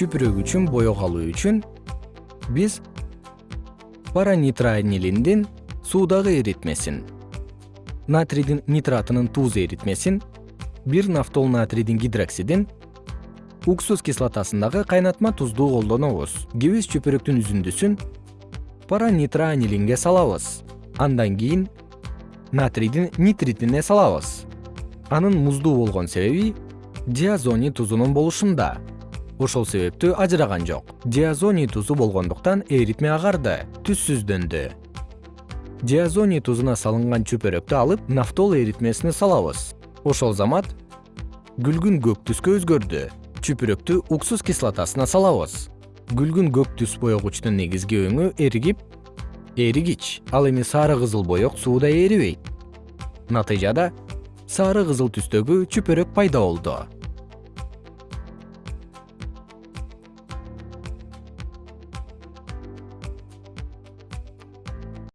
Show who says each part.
Speaker 1: чүпүрөк үчүн боек алуу үчүн биз паранитроанилиндин суудагы эритмесин натрийдин нитратынын туз эритмесин бир нафтол натрийдин гидроксидин уксус кислотасындагы кайнатма тузду колдонобуз. Кебиз чүпүрөктүн үзүндүсүн паранитроанилинге салабыз. Андан кийин натрийдин нитритине салабыз. Анын муздуу болгон себеби диазоний тузунун болушунда ошол себептүү ажыраган жок. Диазоний тузу болгондуктан эритме агарды түссүздөндү диазоний тузуна салынган чүпүрөктү алып нафтол эритмесине салабыз. Ошол замат күлгүн көк түскө өзгөрдү. Чүпүрөктү уксус кислотасына салабыз. Күлгүн көк түс боегучтун негизги өңү эригип эригич. Ал эми сары кызыл боек сууда эрибейт. Натыйжада сары кызыл түстөгү чүпүрөк пайда болду